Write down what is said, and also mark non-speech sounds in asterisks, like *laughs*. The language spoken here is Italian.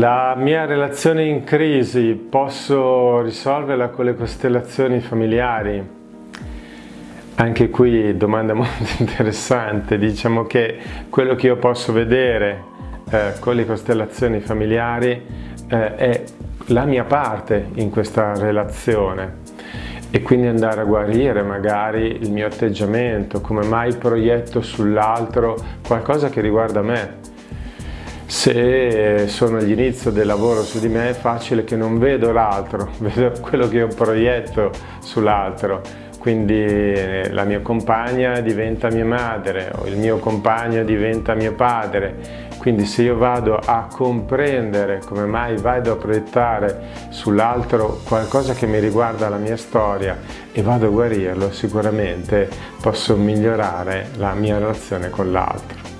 La mia relazione in crisi posso risolverla con le costellazioni familiari? Anche qui domanda *laughs* molto interessante, diciamo che quello che io posso vedere eh, con le costellazioni familiari eh, è la mia parte in questa relazione. E quindi andare a guarire magari il mio atteggiamento, come mai proietto sull'altro qualcosa che riguarda me se sono all'inizio del lavoro su di me è facile che non vedo l'altro, *laughs* vedo quello che io proietto sull'altro. Quindi eh, la mia compagna diventa mia madre o il mio compagno diventa mio padre. Quindi se io vado a comprendere come mai vado a proiettare sull'altro qualcosa che mi riguarda la mia storia e vado a guarirlo, sicuramente posso migliorare la mia relazione con l'altro.